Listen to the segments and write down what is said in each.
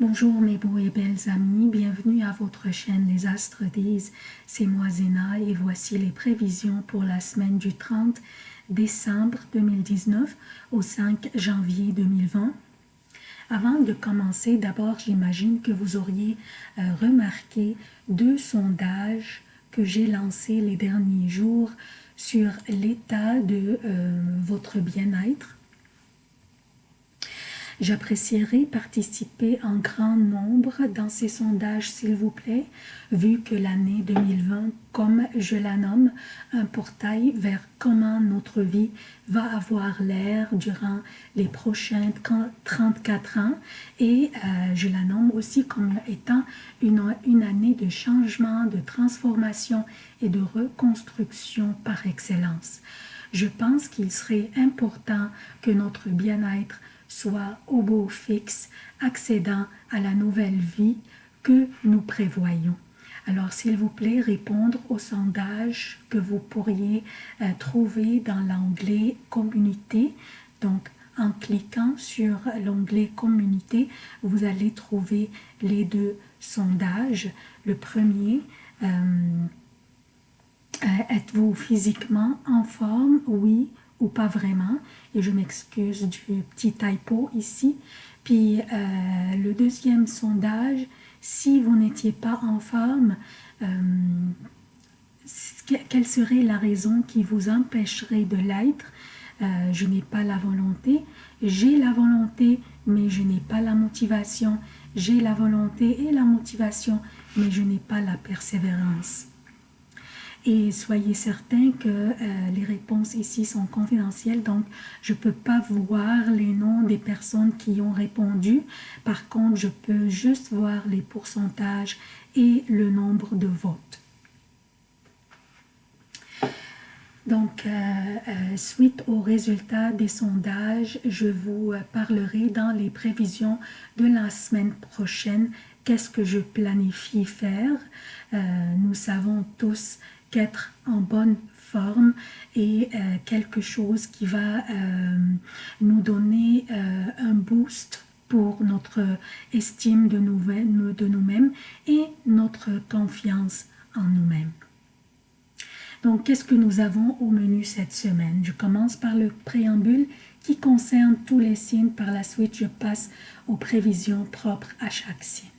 Bonjour mes beaux et belles amis, bienvenue à votre chaîne Les Astres disent, c'est moi Zéna et voici les prévisions pour la semaine du 30 décembre 2019 au 5 janvier 2020. Avant de commencer, d'abord j'imagine que vous auriez euh, remarqué deux sondages que j'ai lancés les derniers jours sur l'état de euh, votre bien-être J'apprécierais participer en grand nombre dans ces sondages, s'il vous plaît, vu que l'année 2020, comme je la nomme, un portail vers comment notre vie va avoir l'air durant les prochains 34 ans et euh, je la nomme aussi comme étant une, une année de changement, de transformation et de reconstruction par excellence. Je pense qu'il serait important que notre bien-être soit au beau fixe, accédant à la nouvelle vie que nous prévoyons. Alors, s'il vous plaît, répondre au sondage que vous pourriez euh, trouver dans l'onglet « Communauté ». Donc, en cliquant sur l'onglet « Communauté », vous allez trouver les deux sondages. Le premier, euh, euh, êtes-vous physiquement en forme? Oui pas vraiment. Et je m'excuse du petit typo ici. Puis euh, le deuxième sondage, si vous n'étiez pas en forme, euh, quelle serait la raison qui vous empêcherait de l'être? Euh, Je n'ai pas la volonté. J'ai la volonté, mais je n'ai pas la motivation. J'ai la volonté et la motivation, mais je n'ai pas la persévérance. Et soyez certains que euh, les réponses ici sont confidentielles, donc je ne peux pas voir les noms des personnes qui ont répondu. Par contre, je peux juste voir les pourcentages et le nombre de votes. Donc, euh, euh, suite aux résultats des sondages, je vous parlerai dans les prévisions de la semaine prochaine qu'est-ce que je planifie faire? nous savons tous qu'être en bonne forme et euh, quelque chose qui va euh, nous donner euh, un boost pour notre estime de nous-mêmes et notre confiance en nous-mêmes. Donc, qu'est-ce que nous avons au menu cette semaine? Je commence par le préambule qui concerne tous les signes. Par la suite, je passe aux prévisions propres à chaque signe.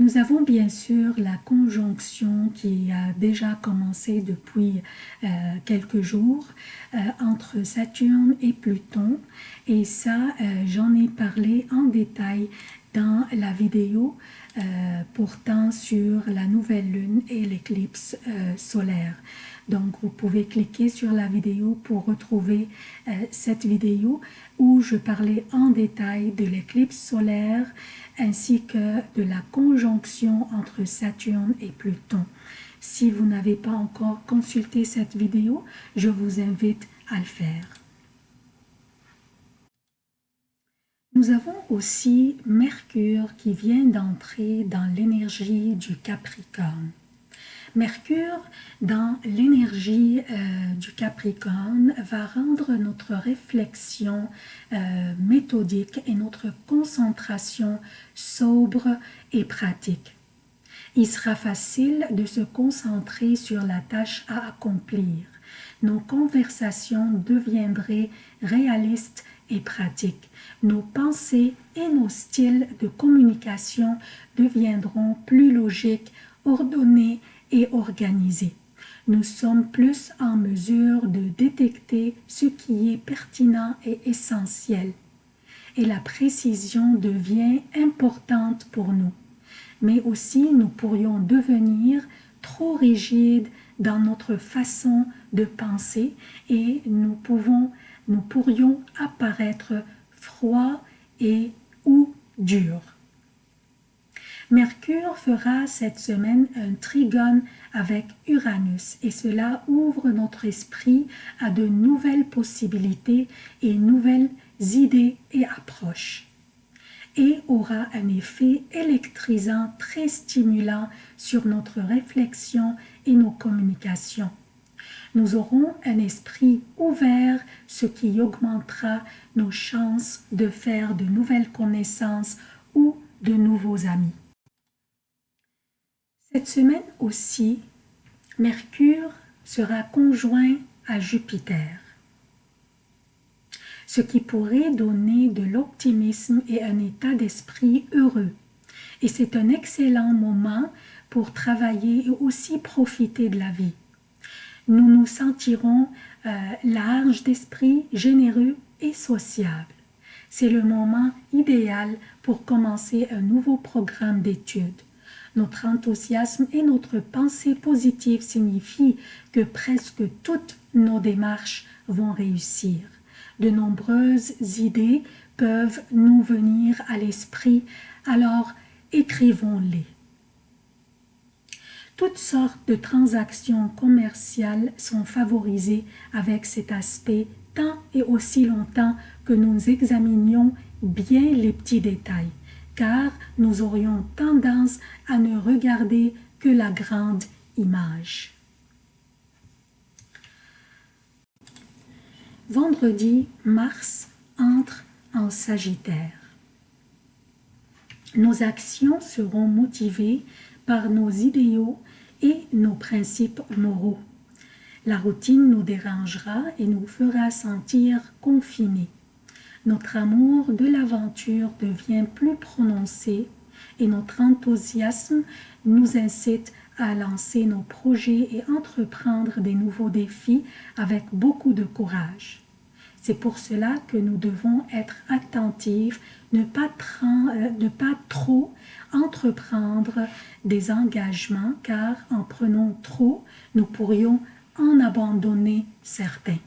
Nous avons bien sûr la conjonction qui a déjà commencé depuis euh, quelques jours euh, entre Saturne et Pluton et ça euh, j'en ai parlé en détail dans la vidéo portant sur la nouvelle lune et l'éclipse solaire. Donc, vous pouvez cliquer sur la vidéo pour retrouver cette vidéo où je parlais en détail de l'éclipse solaire ainsi que de la conjonction entre Saturne et Pluton. Si vous n'avez pas encore consulté cette vidéo, je vous invite à le faire. Nous avons aussi Mercure qui vient d'entrer dans l'énergie du Capricorne. Mercure, dans l'énergie euh, du Capricorne, va rendre notre réflexion euh, méthodique et notre concentration sobre et pratique. Il sera facile de se concentrer sur la tâche à accomplir. Nos conversations deviendraient réalistes et pratiques. Nos pensées et nos styles de communication deviendront plus logiques, ordonnés et. Nous sommes plus en mesure de détecter ce qui est pertinent et essentiel. Et la précision devient importante pour nous. Mais aussi, nous pourrions devenir trop rigides dans notre façon de penser et nous, pouvons, nous pourrions apparaître froids et ou durs. Mercure fera cette semaine un trigone avec Uranus et cela ouvre notre esprit à de nouvelles possibilités et nouvelles idées et approches et aura un effet électrisant très stimulant sur notre réflexion et nos communications. Nous aurons un esprit ouvert, ce qui augmentera nos chances de faire de nouvelles connaissances ou de nouveaux amis. Cette semaine aussi, Mercure sera conjoint à Jupiter, ce qui pourrait donner de l'optimisme et un état d'esprit heureux. Et c'est un excellent moment pour travailler et aussi profiter de la vie. Nous nous sentirons euh, larges d'esprit, généreux et sociables. C'est le moment idéal pour commencer un nouveau programme d'études. Notre enthousiasme et notre pensée positive signifient que presque toutes nos démarches vont réussir. De nombreuses idées peuvent nous venir à l'esprit, alors écrivons-les. Toutes sortes de transactions commerciales sont favorisées avec cet aspect tant et aussi longtemps que nous examinions bien les petits détails car nous aurions tendance à ne regarder que la grande image. Vendredi, Mars entre en Sagittaire. Nos actions seront motivées par nos idéaux et nos principes moraux. La routine nous dérangera et nous fera sentir confinés notre amour de l'aventure devient plus prononcé et notre enthousiasme nous incite à lancer nos projets et entreprendre des nouveaux défis avec beaucoup de courage. C'est pour cela que nous devons être attentifs, ne pas, euh, ne pas trop entreprendre des engagements, car en prenant trop, nous pourrions en abandonner certains.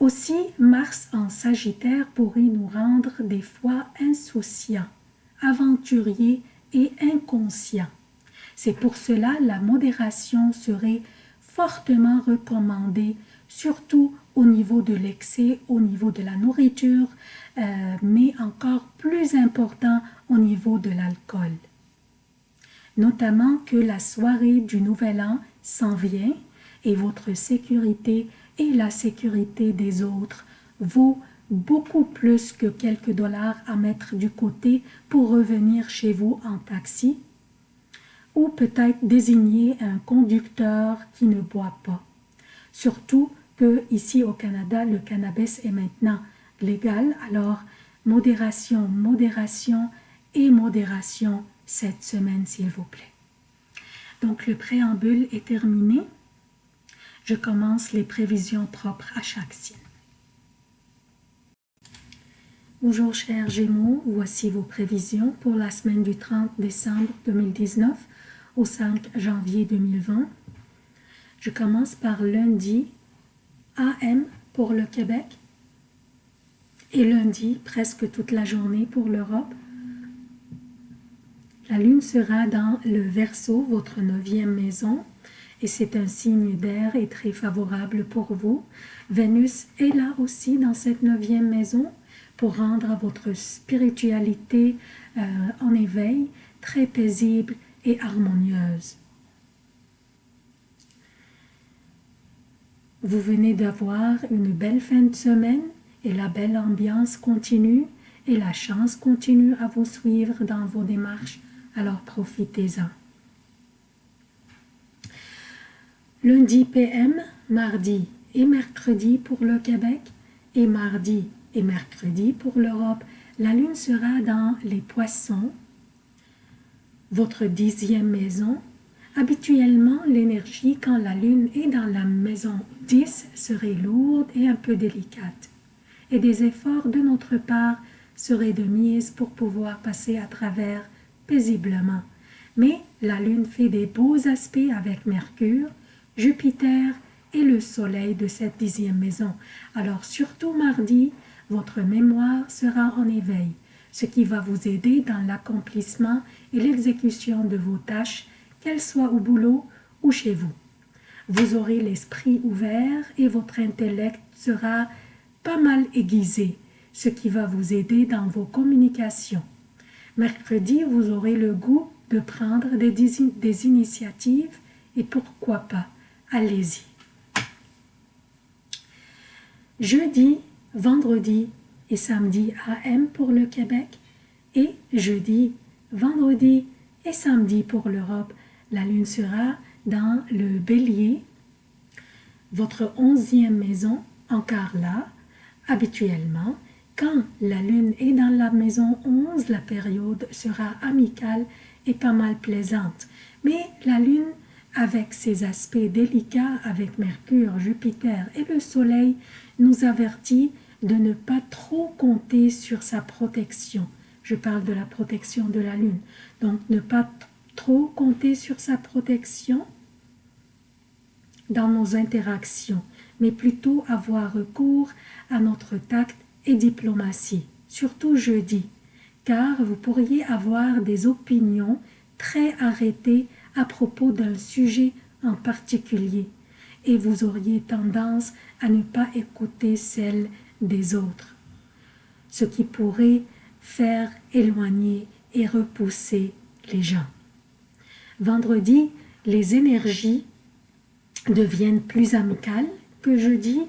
Aussi, Mars en Sagittaire pourrait nous rendre des fois insouciants, aventuriers et inconscients. C'est pour cela la modération serait fortement recommandée, surtout au niveau de l'excès, au niveau de la nourriture, euh, mais encore plus important au niveau de l'alcool. Notamment que la soirée du Nouvel An s'en vient et votre sécurité et la sécurité des autres vaut beaucoup plus que quelques dollars à mettre du côté pour revenir chez vous en taxi ou peut-être désigner un conducteur qui ne boit pas. Surtout que ici au Canada, le cannabis est maintenant légal, alors modération, modération et modération cette semaine s'il vous plaît. Donc le préambule est terminé je commence les prévisions propres à chaque signe. Bonjour chers Gémeaux, voici vos prévisions pour la semaine du 30 décembre 2019 au 5 janvier 2020. Je commence par lundi AM pour le Québec et lundi presque toute la journée pour l'Europe. La lune sera dans le Verseau, votre neuvième maison, et c'est un signe d'air et très favorable pour vous. Vénus est là aussi dans cette neuvième maison pour rendre votre spiritualité euh, en éveil, très paisible et harmonieuse. Vous venez d'avoir une belle fin de semaine et la belle ambiance continue et la chance continue à vous suivre dans vos démarches, alors profitez-en. Lundi PM, mardi et mercredi pour le Québec et mardi et mercredi pour l'Europe. La lune sera dans les poissons, votre dixième maison. Habituellement, l'énergie quand la lune est dans la maison 10 serait lourde et un peu délicate. Et des efforts de notre part seraient de mise pour pouvoir passer à travers paisiblement. Mais la lune fait des beaux aspects avec Mercure, Jupiter et le soleil de cette dixième maison. Alors surtout mardi, votre mémoire sera en éveil, ce qui va vous aider dans l'accomplissement et l'exécution de vos tâches, qu'elles soient au boulot ou chez vous. Vous aurez l'esprit ouvert et votre intellect sera pas mal aiguisé, ce qui va vous aider dans vos communications. Mercredi, vous aurez le goût de prendre des, des initiatives et pourquoi pas allez-y. Jeudi, vendredi et samedi AM pour le Québec et jeudi, vendredi et samedi pour l'Europe. La lune sera dans le bélier, votre onzième maison en Carla. Habituellement, quand la lune est dans la maison 11, la période sera amicale et pas mal plaisante. Mais la lune, avec ses aspects délicats avec Mercure, Jupiter et le Soleil, nous avertit de ne pas trop compter sur sa protection. Je parle de la protection de la lune. Donc, ne pas trop compter sur sa protection dans nos interactions, mais plutôt avoir recours à notre tact et diplomatie, surtout jeudi, car vous pourriez avoir des opinions très arrêtées à propos d'un sujet en particulier, et vous auriez tendance à ne pas écouter celles des autres, ce qui pourrait faire éloigner et repousser les gens. Vendredi, les énergies deviennent plus amicales que jeudi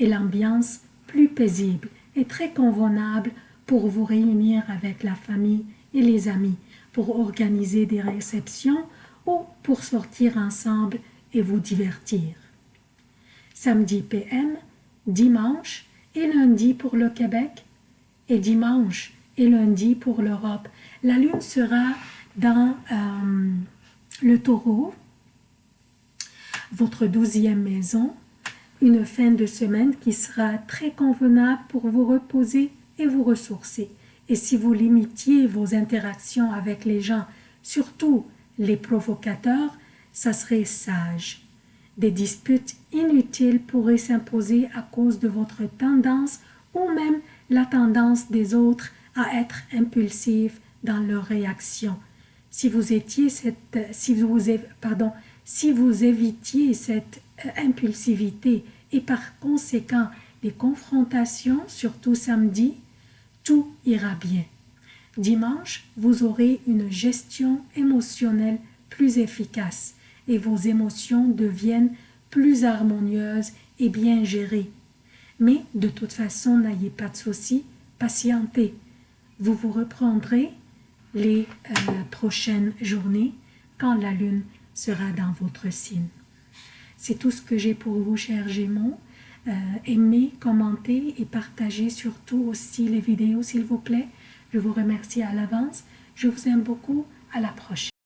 et l'ambiance plus paisible et très convenable pour vous réunir avec la famille et les amis, pour organiser des réceptions ou pour sortir ensemble et vous divertir. Samedi PM, dimanche et lundi pour le Québec et dimanche et lundi pour l'Europe. La lune sera dans euh, le taureau votre douzième maison, une fin de semaine qui sera très convenable pour vous reposer et vous ressourcer. Et si vous limitiez vos interactions avec les gens, surtout les provocateurs, ça serait sage. Des disputes inutiles pourraient s'imposer à cause de votre tendance ou même la tendance des autres à être impulsifs dans leurs réactions. Si vous étiez si vous évitiez cette euh, impulsivité et par conséquent les confrontations, surtout samedi, tout ira bien. Dimanche, vous aurez une gestion émotionnelle plus efficace et vos émotions deviennent plus harmonieuses et bien gérées. Mais de toute façon, n'ayez pas de soucis, patientez. Vous vous reprendrez les euh, prochaines journées quand la lune sera dans votre signe. C'est tout ce que j'ai pour vous, chers Gémeaux. Euh, aimez, commentez et partagez surtout aussi les vidéos, s'il vous plaît. Je vous remercie à l'avance. Je vous aime beaucoup. À la prochaine.